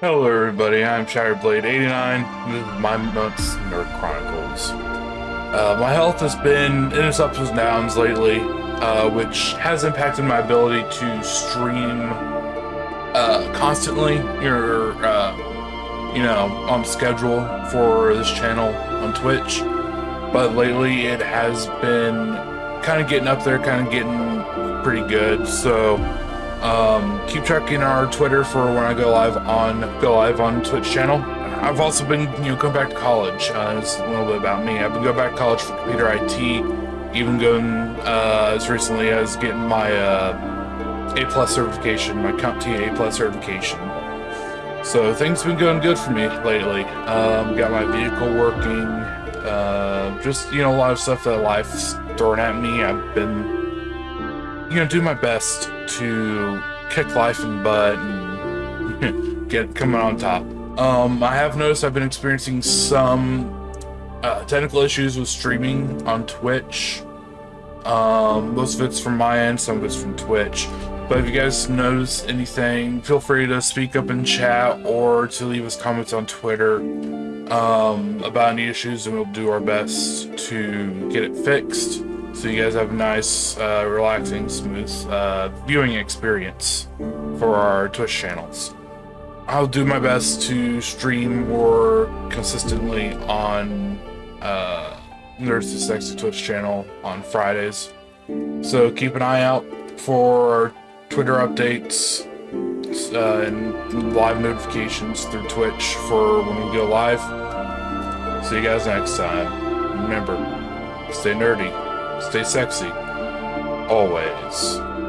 Hello everybody, I'm Shatterblade89, this is my month's Nerd Chronicles. Uh, my health has been in its ups and downs lately, uh, which has impacted my ability to stream uh, constantly, or, uh, you know, on schedule for this channel on Twitch. But lately it has been kind of getting up there, kind of getting pretty good, so um, keep checking our Twitter for when I go live on go live on Twitch channel. I've also been you know going back to college. Uh, it's a little bit about me. I've been going back to college for computer IT. Even going uh, as recently as getting my uh, A plus certification, my CompTIA A plus certification. So things have been going good for me lately. Um, got my vehicle working. Uh, just you know a lot of stuff that life's throwing at me. I've been you know, do my best to kick life in the butt and get coming on top. Um, I have noticed I've been experiencing some uh, technical issues with streaming on Twitch. Um, most of it's from my end, some of it's from Twitch. But if you guys notice anything, feel free to speak up in chat or to leave us comments on Twitter um, about any issues, and we'll do our best to get it fixed so you guys have a nice, uh, relaxing, smooth uh, viewing experience for our Twitch channels. I'll do my best to stream more consistently on uh, Nerds to Sexy Twitch channel on Fridays. So keep an eye out for our Twitter updates uh, and live notifications through Twitch for when we go live. See you guys next time. Remember, stay nerdy. Stay sexy. Always.